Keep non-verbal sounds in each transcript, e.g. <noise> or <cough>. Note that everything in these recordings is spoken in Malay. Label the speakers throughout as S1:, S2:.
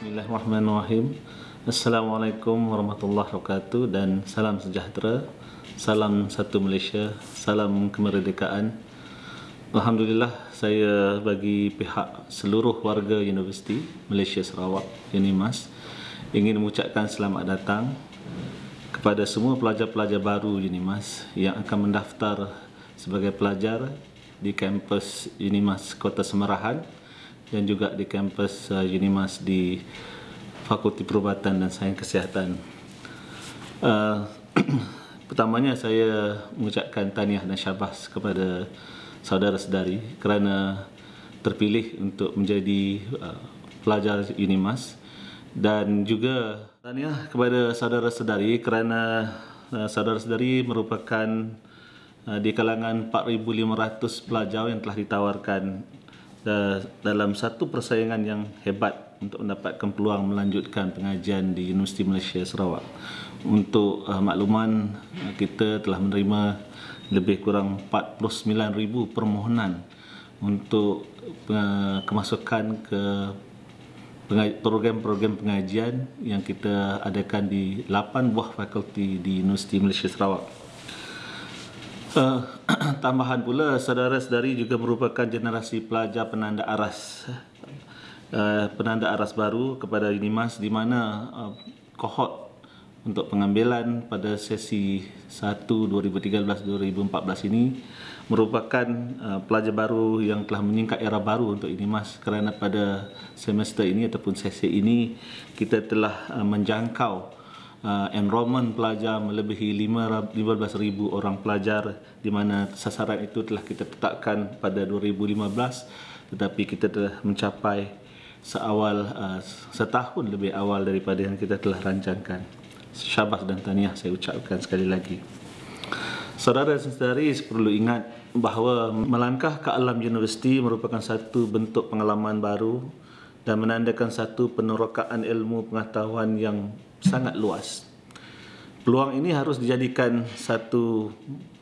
S1: Bismillahirrahmanirrahim. Assalamualaikum warahmatullahi wabarakatuh dan salam sejahtera. Salam satu Malaysia, salam kemerdekaan. Alhamdulillah saya bagi pihak seluruh warga Universiti Malaysia Sarawak UNIMAS ingin mengucapkan selamat datang kepada semua pelajar-pelajar baru UNIMAS yang akan mendaftar sebagai pelajar di kampus UNIMAS Kota Semerahan dan juga di kampus uh, UNIMAS di Fakulti Perubatan dan Sains Kesihatan. Uh, <clears throat> pertamanya saya mengucapkan tahniah dan syabas kepada saudara-saudari kerana terpilih untuk menjadi uh, pelajar UNIMAS dan juga tahniah kepada saudara-saudari kerana uh, saudara-saudari merupakan uh, di kalangan 4,500 pelajar yang telah ditawarkan dalam satu persaingan yang hebat untuk mendapatkan peluang melanjutkan pengajian di Universiti Malaysia Sarawak. Untuk uh, makluman, uh, kita telah menerima lebih kurang 49,000 permohonan untuk uh, kemasukan ke program-program pengajian yang kita adakan di 8 buah fakulti di Universiti Malaysia Sarawak. Uh, tambahan pula, saudara-saudari juga merupakan generasi pelajar penanda aras. Uh, penanda aras baru kepada UNIMAS di mana uh, kohort untuk pengambilan pada sesi 1 2013-2014 ini merupakan uh, pelajar baru yang telah menyingkat era baru untuk UNIMAS kerana pada semester ini ataupun sesi ini kita telah uh, menjangkau uh, enrollment pelajar melebihi 15,000 orang pelajar di mana sasaran itu telah kita tetapkan pada 2015 tetapi kita telah mencapai seawal uh, setahun lebih awal daripada yang kita telah rancangkan. Syabas dan tahniah saya ucapkan sekali lagi. Saudara dan saudari perlu ingat bahawa melangkah ke alam universiti merupakan satu bentuk pengalaman baru dan menandakan satu penerokaan ilmu pengetahuan yang sangat luas. Peluang ini harus dijadikan satu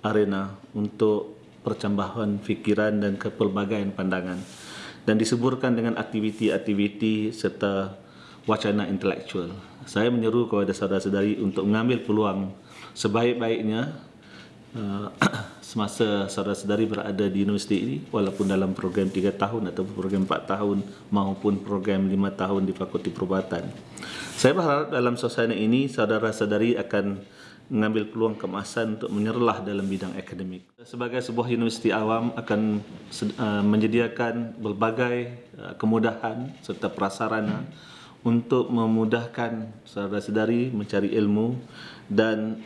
S1: arena untuk percambahan fikiran dan kepelbagaian pandangan dan disuburkan dengan aktiviti-aktiviti serta wacana intelektual. Saya menyeru kepada saudara-saudari untuk mengambil peluang sebaik-baiknya uh, <clears throat> semasa saudara-saudari berada di universiti ini walaupun dalam program 3 tahun atau program 4 tahun maupun program 5 tahun di Fakulti Perubatan. Saya berharap dalam suasana ini saudara-saudari akan mengambil peluang kemasan untuk menyerlah dalam bidang akademik. Sebagai sebuah universiti awam akan uh, menyediakan berbagai uh, kemudahan serta prasarana untuk memudahkan saudara-saudari mencari ilmu dan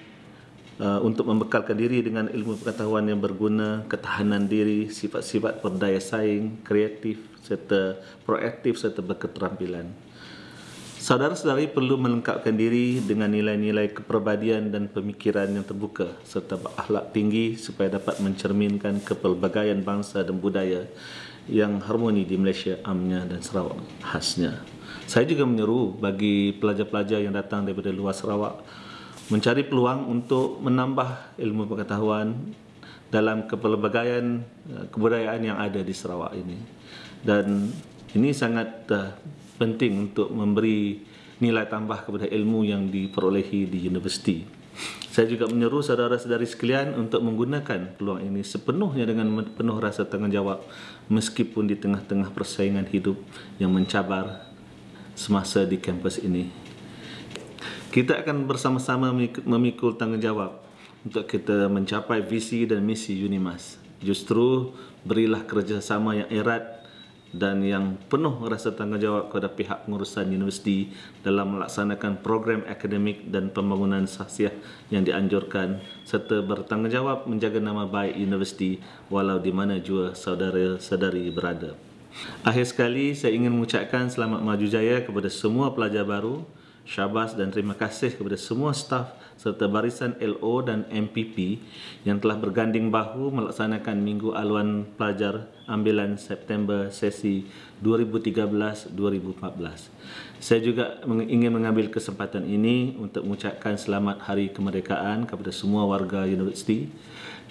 S1: uh, untuk membekalkan diri dengan ilmu pengetahuan yang berguna, ketahanan diri, sifat-sifat berdaya saing, kreatif serta proaktif serta berketerampilan. Saudara-saudari perlu melengkapkan diri dengan nilai-nilai kepribadian dan pemikiran yang terbuka serta berakhlak tinggi supaya dapat mencerminkan kepelbagaian bangsa dan budaya yang harmoni di Malaysia amnya dan Sarawak khasnya. Saya juga menyeru bagi pelajar-pelajar yang datang daripada luar Sarawak mencari peluang untuk menambah ilmu pengetahuan dalam kepelbagaian eh, kebudayaan yang ada di Sarawak ini. Dan ini sangat uh, penting untuk memberi nilai tambah kepada ilmu yang diperolehi di universiti. Saya juga menyeru saudara-saudari sekalian untuk menggunakan peluang ini sepenuhnya dengan penuh rasa tanggungjawab meskipun di tengah-tengah persaingan hidup yang mencabar semasa di kampus ini. Kita akan bersama-sama memikul tanggungjawab untuk kita mencapai visi dan misi UNIMAS. Justru berilah kerjasama yang erat dan yang penuh rasa tanggungjawab kepada pihak pengurusan universiti dalam melaksanakan program akademik dan pembangunan sahsiah yang dianjurkan serta bertanggungjawab menjaga nama baik universiti walau di mana jua saudara-saudari berada. Akhir sekali, saya ingin mengucapkan selamat maju jaya kepada semua pelajar baru, syabas dan terima kasih kepada semua staf serta barisan LO dan MPP yang telah berganding bahu melaksanakan Minggu Aluan Pelajar Ambilan September sesi 2013-2014. Saya juga ingin mengambil kesempatan ini untuk mengucapkan selamat Hari Kemerdekaan kepada semua warga universiti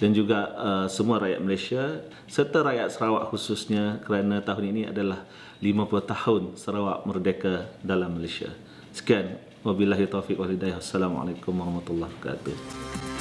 S1: dan juga uh, semua rakyat Malaysia serta rakyat Sarawak khususnya kerana tahun ini adalah 50 tahun Sarawak merdeka dalam Malaysia. Sekian. Wabillahi taufiq wal hidayah. Assalamualaikum warahmatullahi wabarakatuh.